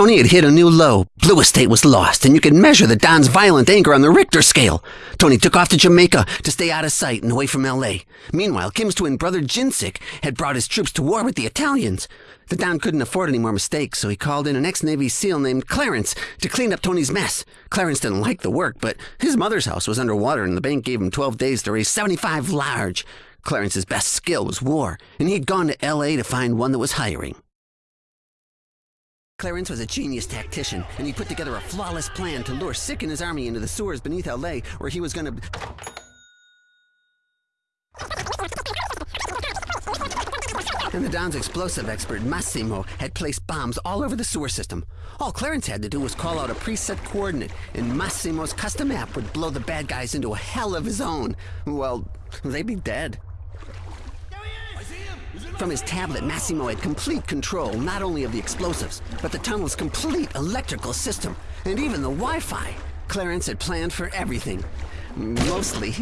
Tony had hit a new low. Blue Estate was lost, and you could measure the Don's violent anger on the Richter scale. Tony took off to Jamaica to stay out of sight and away from L.A. Meanwhile, Kim's twin brother Jinsik had brought his troops to war with the Italians. The Don couldn't afford any more mistakes, so he called in an ex-Navy SEAL named Clarence to clean up Tony's mess. Clarence didn't like the work, but his mother's house was underwater and the bank gave him 12 days to raise 75 large. Clarence's best skill was war, and he'd gone to L.A. to find one that was hiring. Clarence was a genius tactician, and he put together a flawless plan to lure Sick and his army into the sewers beneath LA, where he was gonna. And the Don's explosive expert, Massimo, had placed bombs all over the sewer system. All Clarence had to do was call out a preset coordinate, and Massimo's custom app would blow the bad guys into a hell of his own. Well, they'd be dead. From his tablet, Massimo had complete control not only of the explosives, but the tunnel's complete electrical system, and even the Wi-Fi. Clarence had planned for everything. Mostly.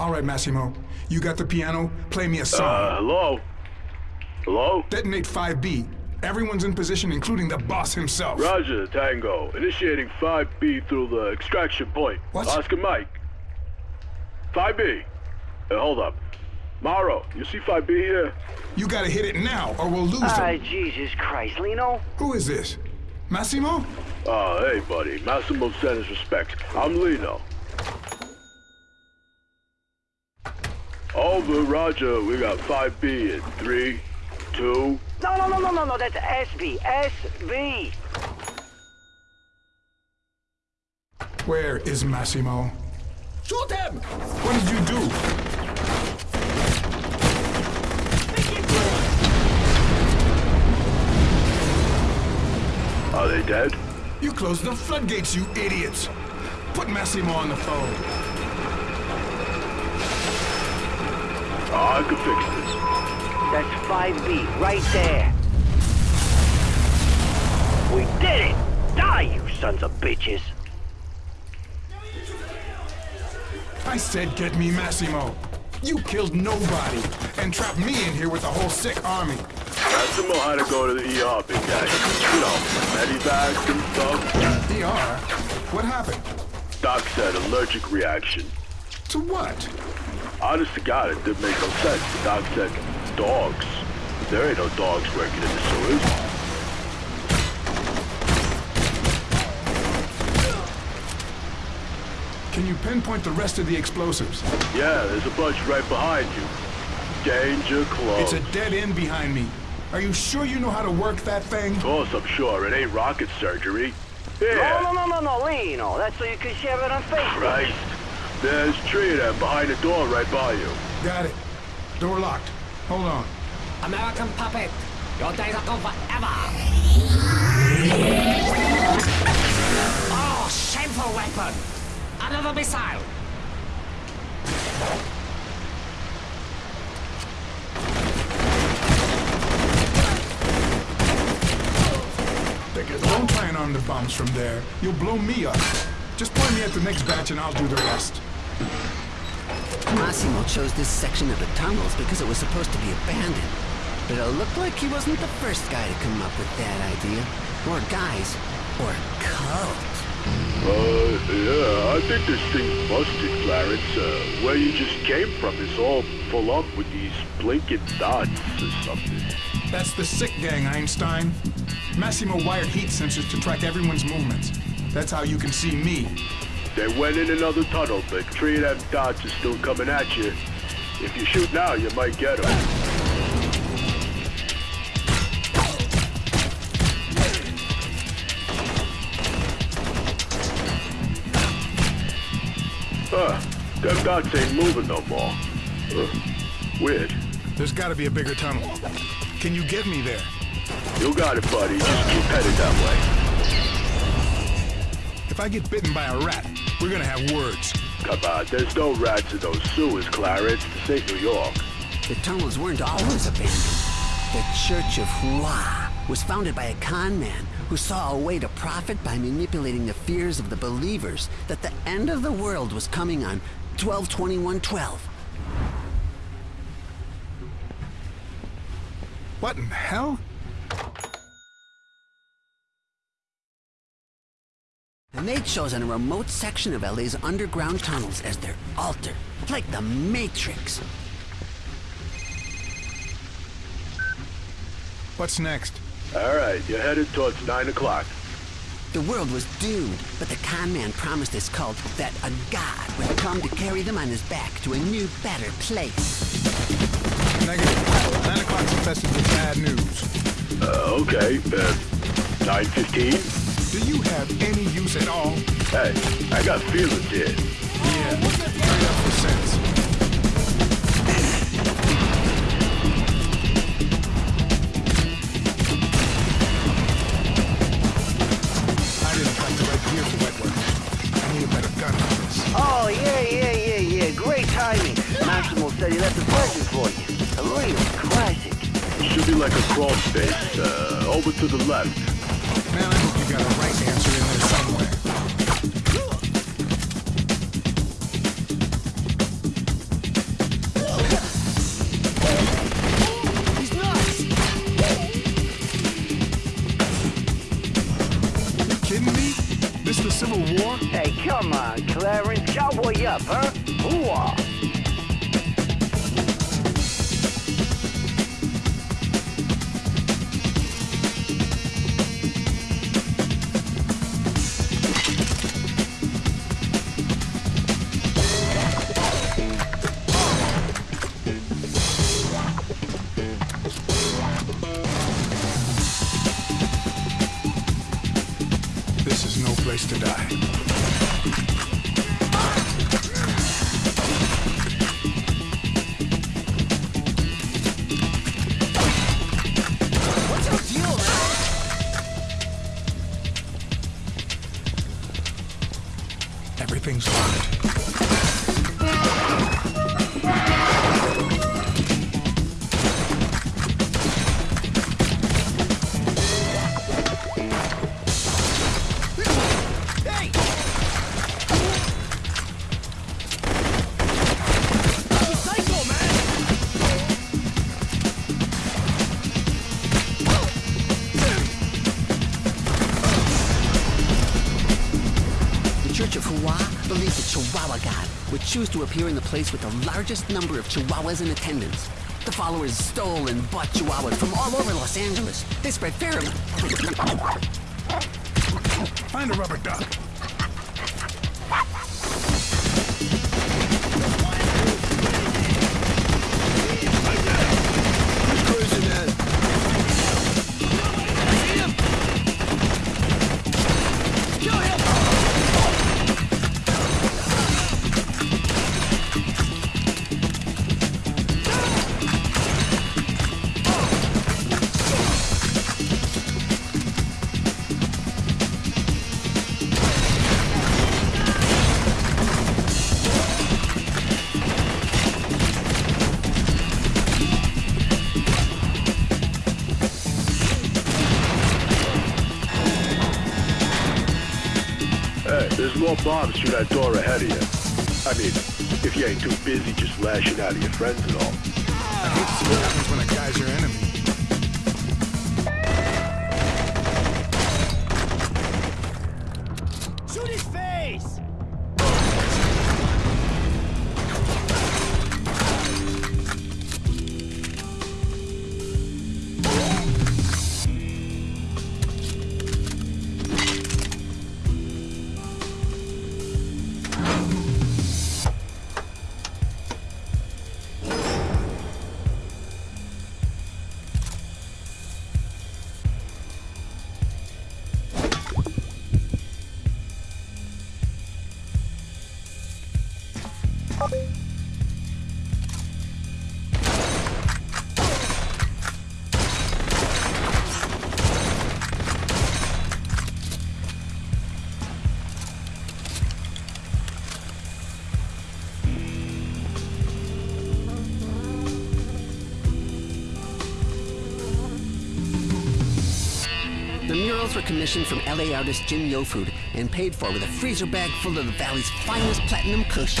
All right, Massimo. You got the piano? Play me a song. Uh, hello? Hello? Detonate 5B. Everyone's in position, including the boss himself. Roger, Tango. Initiating 5B through the extraction point. What? Oscar Mike. 5B. Uh, hold up. Morrow, you see 5B here? You gotta hit it now, or we'll lose Ah, them. Jesus Christ, Lino. Who is this? Massimo? Oh, hey, buddy. Massimo send his respects. I'm Lino. Over, Roger. We got 5B in three, two. No, no, no, no, no, no, that's SB. SB. Where is Massimo? Shoot him! What did you do? Are they dead? You closed the floodgates, you idiots! Put Massimo on the phone. Oh, I can fix this. That's 5B, right there. We did it! Die, you sons of bitches! I said get me Massimo. You killed nobody and trapped me in here with a whole sick army. Massimo had to go to the ER, big guy. You know, medivacs and stuff. DR? What happened? Doc said allergic reaction. To what? Honest to God, it didn't make no sense. The doc said, dogs. There ain't no dogs working in the sewers. Can you pinpoint the rest of the explosives? Yeah, there's a bunch right behind you. Danger close. It's a dead end behind me. Are you sure you know how to work that thing? Of course, I'm sure. It ain't rocket surgery. No, Yeah. no, no, no, no, Lino. That's so you can share it on Facebook. Christ. There's three of them behind the door right by you. Got it. Door locked. Hold on. American puppet, your days are gone forever. Oh, shameful weapon! Another missile! Don't try and arm the bombs from there. You'll blow me up. Just point me at the next batch and I'll do the rest. Massimo chose this section of the tunnels because it was supposed to be abandoned. But it looked like he wasn't the first guy to come up with that idea. Or guys. Or cult. Uh, yeah, I think this thing's busted, Clarence. Uh, where you just came from is all full up with these blinking dots or something. That's the sick gang, Einstein. Massimo wired heat sensors to track everyone's movements. That's how you can see me. They went in another tunnel, but three of them dots are still coming at you. If you shoot now, you might get them. Huh, them dots ain't moving no more. Uh, weird. There's gotta be a bigger tunnel. Can you get me there? You got it, buddy. Just keep headed that way. If I get bitten by a rat, we're gonna have words. Come on, there's no rats in those sewers, Clarence. This ain't New York. The tunnels weren't always abandoned. The Church of Hua was founded by a con man who saw a way to profit by manipulating the fears of the believers that the end of the world was coming on 122112. What in hell? They'd chosen a remote section of LA's underground tunnels as their altar, like the Matrix. What's next? All right, you're headed towards 9 o'clock. The world was doomed, but the con man promised his cult that a god would come to carry them on his back to a new, better place. Negative. 9 o'clock's infested with bad news. Uh, okay, uh, 9.15? Do you have any use at all? Hey, I got feelings here. Yeah, hurry up for sense. I didn't pack the right gear for wet work. I need a better gun for this. Oh, yeah, yeah, yeah, yeah. Great timing. Massimo said he left a present for you. A real classic. It should be like a crawl space, uh, over to the left. あっ! To appear in the place with the largest number of Chihuahuas in attendance. The followers stole and bought Chihuahuas from all over Los Angeles. They spread pheromones. Find a rubber duck. There's more bombs through that door ahead of you. I mean, if you ain't too busy just lashing out at your friends and all. I hate to see what happens when a guy's your enemy. Commissioned from LA artist Jim Yofud and paid for with a freezer bag full of the valley's finest platinum kush.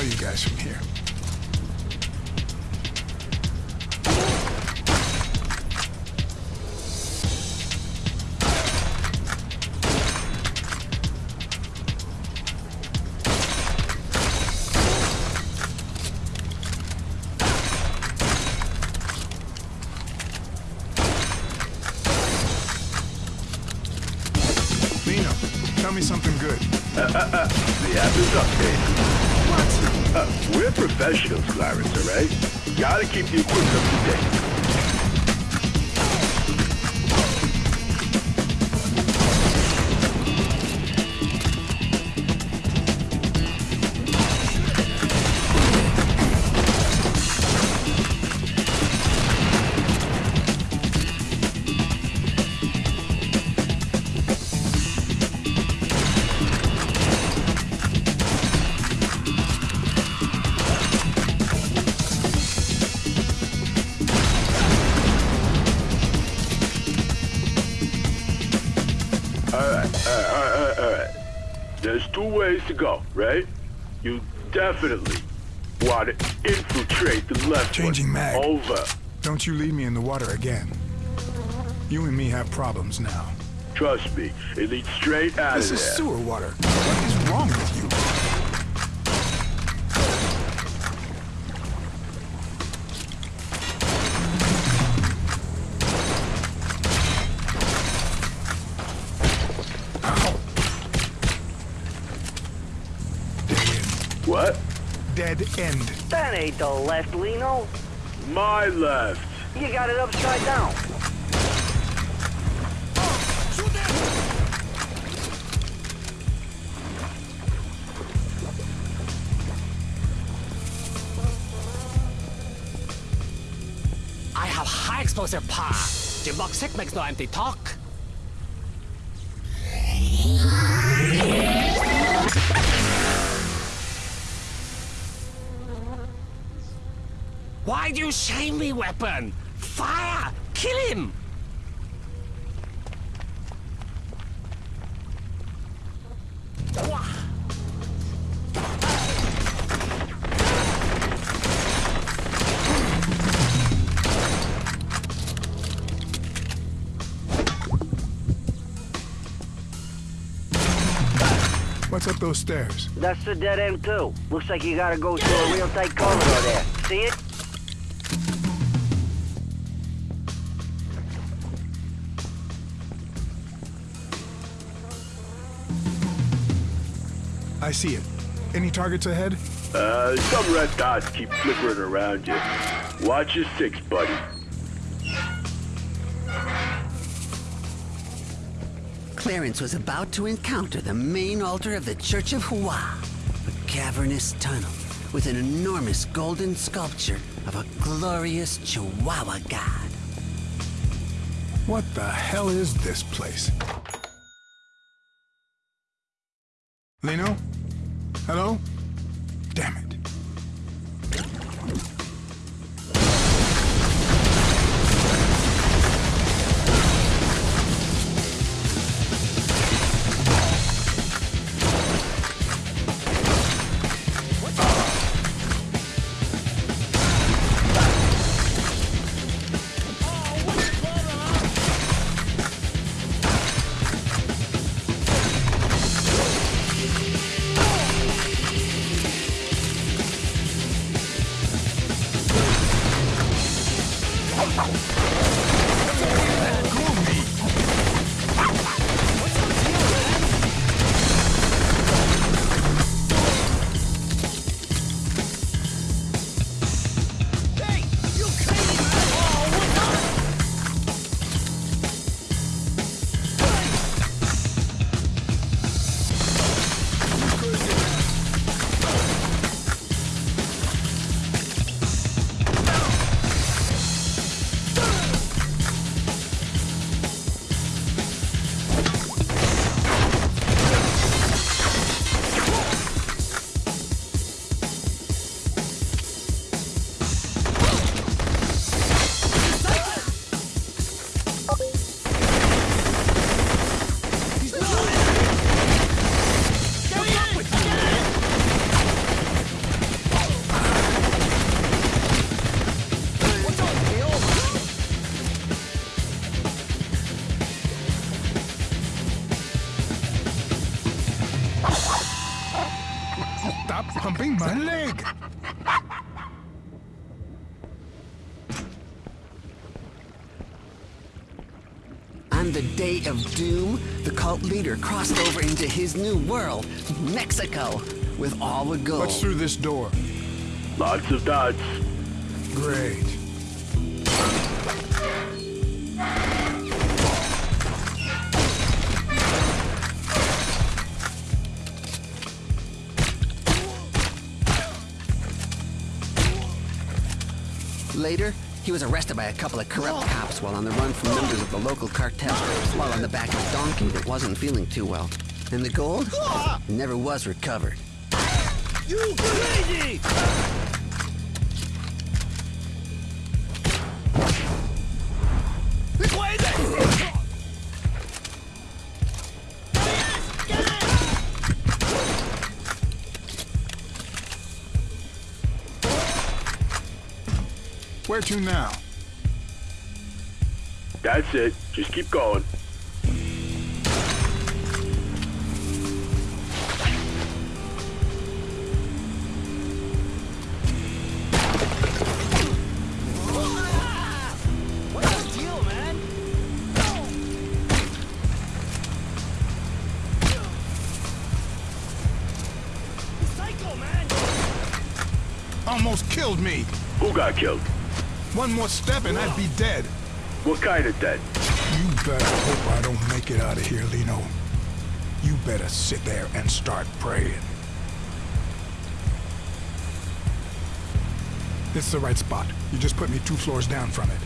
you guys from here. Definitely want to infiltrate the left Changing one. mag. Over. Don't you leave me in the water again. You and me have problems now. Trust me, it leads straight out This of is sewer water. What is wrong with you? End. That ain't the left, Lino. My left. You got it upside down. I have high explosive power. Jim Box 6 makes no empty talk. Why do you shame me, weapon? Fire! Kill him! What's up those stairs? That's the dead end, too. Looks like you gotta go through a real tight corridor there. See it? I see it. Any targets ahead? Uh, some red dots keep flickering around you. Watch your six, buddy. Clarence was about to encounter the main altar of the Church of Hua, a cavernous tunnel with an enormous golden sculpture of a glorious Chihuahua god. What the hell is this place? Lino? Hello? Damn it. Of doom, the cult leader crossed over into his new world, Mexico, with all the gold. What's through this door? Lots of dots. Great. Later, he was arrested by a couple of corrupt cops while on the run from members of the local cartel, while on the back of a donkey that wasn't feeling too well. And the gold never was recovered. You crazy! Where to now? That's it. Just keep going. What's the deal, man? Psycho, man! Almost killed me. Who got killed? One more step and I'd be dead. What kind of dead? You better hope I don't make it out of here, Lino. You better sit there and start praying. This is the right spot. You just put me two floors down from it.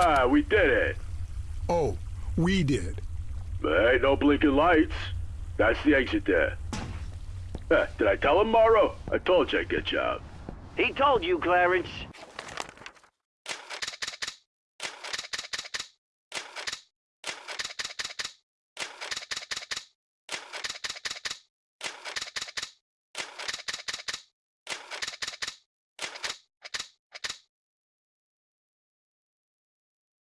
Ah, we did it. Oh, we did. There ain't no blinking lights. That's the exit there. Eh, did I tell him, Morrow? I told you I'd get you out. He told you, Clarence.